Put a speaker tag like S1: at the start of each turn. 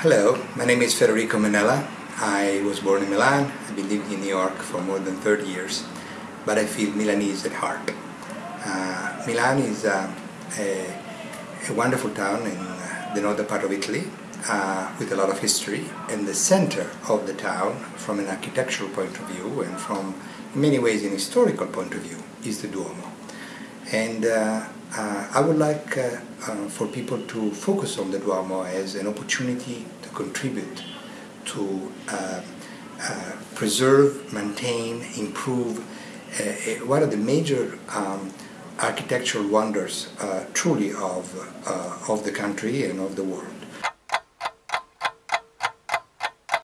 S1: Hello, my name is Federico Menella. I was born in Milan. I've been living in New York for more than 30 years, but I feel Milanese at heart. Uh, Milan is uh, a, a, wonderful town in uh, the northern part of Italy uh, with a lot of history, and the center of the town, from an architectural point of view and from, many ways, an historical point of view, is the Duomo. And uh, uh, I would like uh, for people to focus on the Duomo as an opportunity to contribute to preserve, maintain, improve one of the major um, architectural wonders truly of, of the country and of the world.